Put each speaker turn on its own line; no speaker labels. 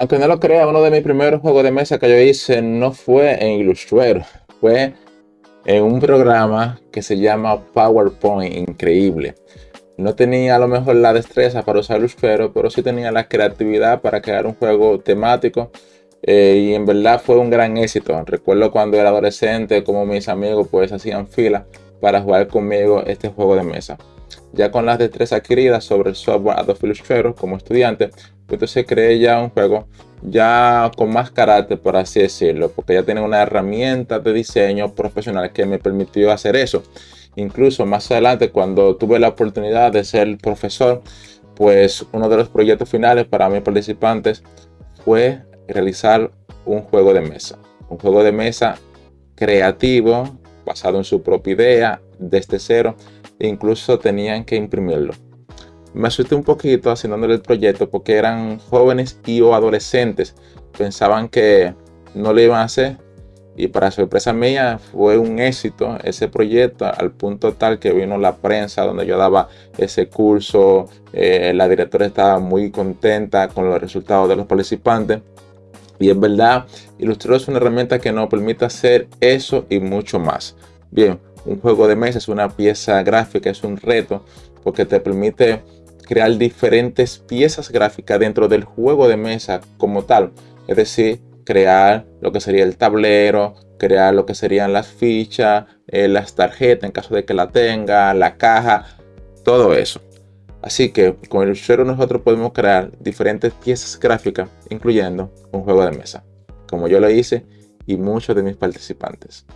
Aunque no lo crea, uno de mis primeros juegos de mesa que yo hice no fue en Illustrator, fue en un programa que se llama PowerPoint, increíble. No tenía a lo mejor la destreza para usar Illustrator, pero sí tenía la creatividad para crear un juego temático eh, y en verdad fue un gran éxito. Recuerdo cuando era adolescente como mis amigos pues hacían fila para jugar conmigo este juego de mesa. Ya con las destrezas adquiridas sobre el software Adobe Illustrator como estudiante, entonces creé ya un juego ya con más carácter, por así decirlo, porque ya tenía una herramienta de diseño profesional que me permitió hacer eso. Incluso más adelante, cuando tuve la oportunidad de ser profesor, pues uno de los proyectos finales para mis participantes fue realizar un juego de mesa. Un juego de mesa creativo, basado en su propia idea, desde cero, incluso tenían que imprimirlo me asusté un poquito haciéndole el proyecto porque eran jóvenes y o adolescentes. Pensaban que no le iban a hacer y para sorpresa mía fue un éxito ese proyecto al punto tal que vino la prensa donde yo daba ese curso. Eh, la directora estaba muy contenta con los resultados de los participantes. Y en verdad, Illustrator es una herramienta que nos permite hacer eso y mucho más. Bien, un juego de mesa es una pieza gráfica, es un reto porque te permite crear diferentes piezas gráficas dentro del juego de mesa como tal. Es decir, crear lo que sería el tablero, crear lo que serían las fichas, eh, las tarjetas en caso de que la tenga, la caja, todo eso. Así que con el Illustrator nosotros podemos crear diferentes piezas gráficas, incluyendo un juego de mesa, como yo lo hice y muchos de mis participantes.